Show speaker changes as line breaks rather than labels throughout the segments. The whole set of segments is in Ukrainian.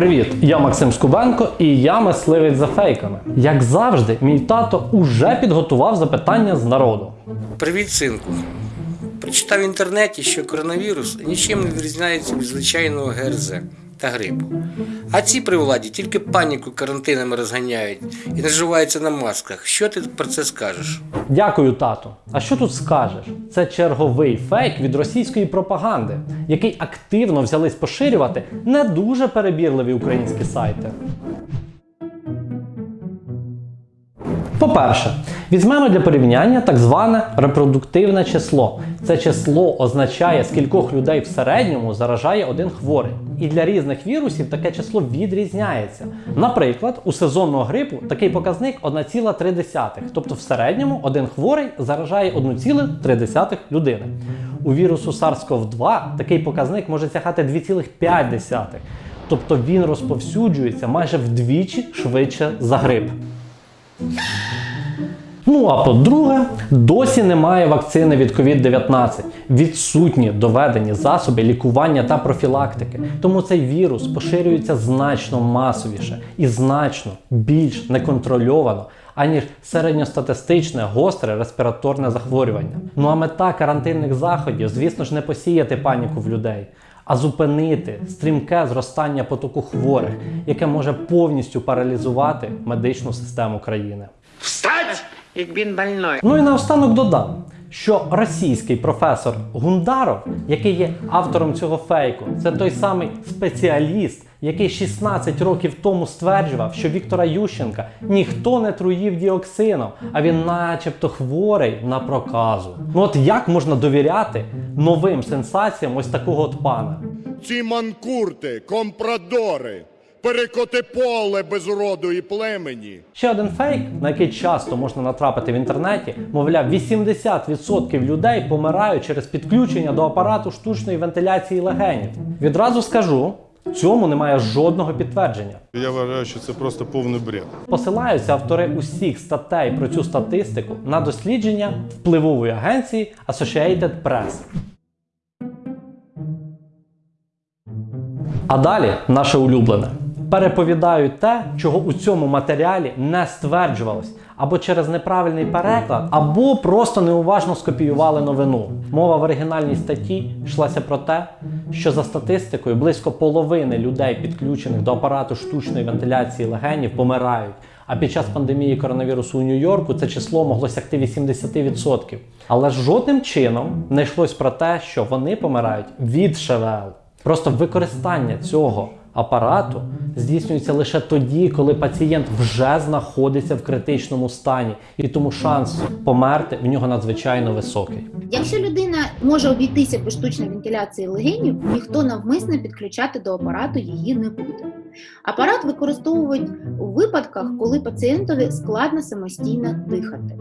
Привіт, я Максим Скубенко і я мисливець за фейками. Як завжди, мій тато уже підготував запитання з народу.
Привіт, синку. Прочитав в інтернеті, що коронавірус нічим не відрізняється від звичайного ГРЗ та грипу. А ці при владі тільки паніку карантинами розганяють і наживаються на масках. Що ти про це скажеш?
Дякую, тато. А що тут скажеш? Це черговий фейк від російської пропаганди, який активно взялись поширювати не дуже перебірливі українські сайти. По-перше, візьмемо для порівняння так зване репродуктивне число. Це число означає, скількох людей в середньому заражає один хворий. І для різних вірусів таке число відрізняється. Наприклад, у сезонного грипу такий показник 1,3, тобто в середньому один хворий заражає 1,3 людини. У вірусу SARS-CoV-2 такий показник може сягати 2,5, тобто він розповсюджується майже вдвічі швидше за грип. Ну а по-друге, досі немає вакцини від COVID-19. Відсутні доведені засоби лікування та профілактики. Тому цей вірус поширюється значно масовіше і значно більш неконтрольовано, аніж середньостатистичне гостре респіраторне захворювання. Ну а мета карантинних заходів, звісно ж, не посіяти паніку в людей. А зупинити стрімке зростання потоку хворих, яке може повністю паралізувати медичну систему країни.
Ich bin больной.
Ну і наостанок додам, що російський професор Гундаров, який є автором цього фейку, це той самий спеціаліст, який 16 років тому стверджував, що Віктора Ющенка ніхто не труїв діоксином, а він начебто хворий на проказу. Ну от як можна довіряти новим сенсаціям ось такого от пана?
ці манкурти, компрадори, перекоти поле без роду і племені.
Ще один фейк, на який часто можна натрапити в інтернеті, мовляв, 80% людей помирають через підключення до апарату штучної вентиляції легенів. Відразу скажу, цьому немає жодного підтвердження.
Я вважаю, що це просто повний бред.
Посилаються автори усіх статей про цю статистику на дослідження впливової агенції Associated Press. А далі наше улюблене. Переповідають те, чого у цьому матеріалі не стверджувалось, або через неправильний переклад, або просто неуважно скопіювали новину. Мова в оригінальній статті йшлася про те, що за статистикою близько половини людей, підключених до апарату штучної вентиляції легенів, помирають. А під час пандемії коронавірусу у Нью-Йорку це число могло сягти 80%. Але жодним чином не йшлось про те, що вони помирають від ШВЛ. Просто використання цього апарату здійснюється лише тоді, коли пацієнт вже знаходиться в критичному стані, і тому шанс померти в нього надзвичайно високий.
Якщо людина може обійтися без штучної вентиляції легенів, ніхто навмисно підключати до апарату її не буде. Апарат використовують у випадках, коли пацієнтові складно самостійно дихати.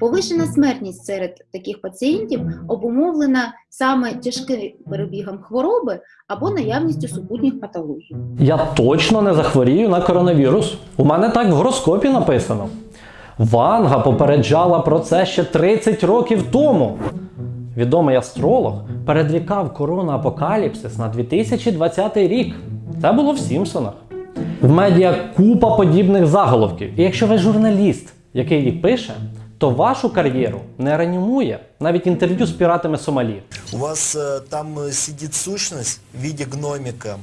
Повишена смертність серед таких пацієнтів обумовлена саме тяжким перебігом хвороби або наявністю супутніх патологій.
Я точно не захворію на коронавірус. У мене так в гороскопі написано. Ванга попереджала про це ще 30 років тому. Відомий астролог передрікав корона-апокаліпсис на 2020 рік. Це було в Сімпсонах. В медіа купа подібних заголовків. І якщо ви журналіст, який їх пише, то вашу кар'єру не реанімує навіть інтерв'ю з піратами Сомалі.
У вас э, там э, сидит сущность в виде гномика.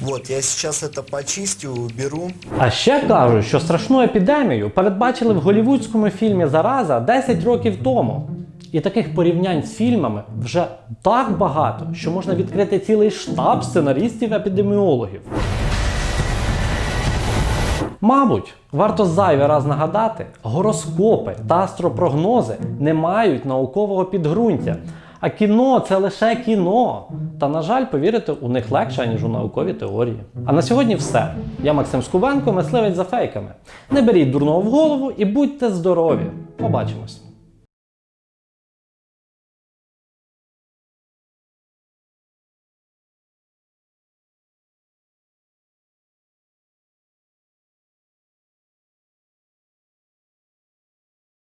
Вот, я сейчас это почистю, уберу.
А ще кажуть, що страшну епідемію передбачили в голівудському фільмі Зараза 10 років тому. І таких порівнянь з фільмами вже так багато, що можна відкрити цілий штаб сценаристів-епідеміологів. Мабуть, варто зайвий раз нагадати, гороскопи та астропрогнози не мають наукового підґрунтя. А кіно це лише кіно. Та, на жаль, повірити у них легше, ніж у наукові теорії. А на сьогодні все. Я Максим Скубенко, мисливець за фейками. Не беріть дурного в голову і будьте здорові. Побачимось!